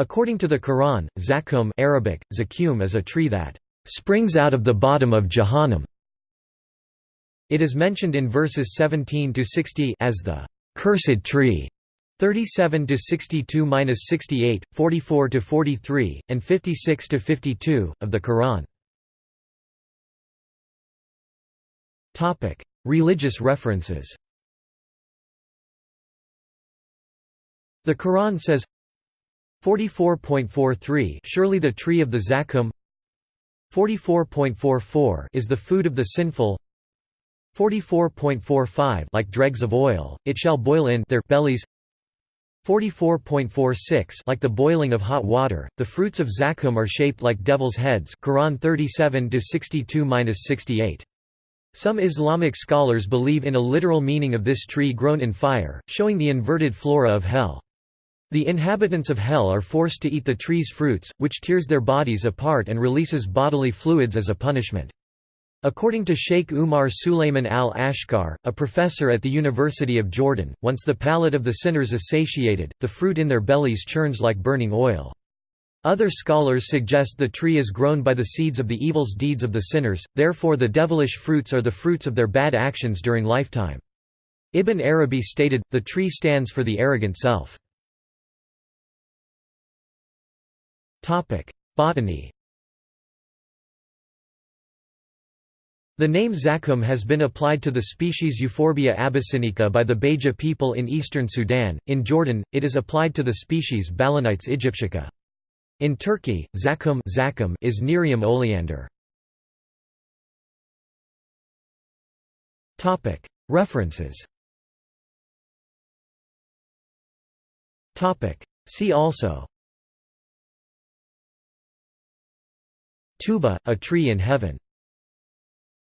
According to the Quran, zakum Arabic, zakum is a tree that springs out of the bottom of Jahannam. It is mentioned in verses 17 to 60 as the cursed tree. 37 to 62-68, 44 to 43, and 56 to 52 of the Quran. Topic: Religious references. The Quran says 44.43 Surely the tree of the Zakum 44.44 is the food of the sinful 44.45 Like dregs of oil, it shall boil in their bellies 44.46 Like the boiling of hot water, the fruits of zakum are shaped like devil's heads Quran 37-62-68. Some Islamic scholars believe in a literal meaning of this tree grown in fire, showing the inverted flora of hell. The inhabitants of hell are forced to eat the tree's fruits, which tears their bodies apart and releases bodily fluids as a punishment. According to Sheikh Umar Sulayman al-Ashkar, a professor at the University of Jordan, once the palate of the sinners is satiated, the fruit in their bellies churns like burning oil. Other scholars suggest the tree is grown by the seeds of the evils deeds of the sinners, therefore the devilish fruits are the fruits of their bad actions during lifetime. Ibn Arabi stated, the tree stands for the arrogant self. Botany The name zakum has been applied to the species Euphorbia abyssinica by the Beja people in eastern Sudan. In Jordan, it is applied to the species Balanites aegyptiaca. In Turkey, zakum, zakum is Nerium oleander. Topic: References. Topic: See also Tuba, a tree in heaven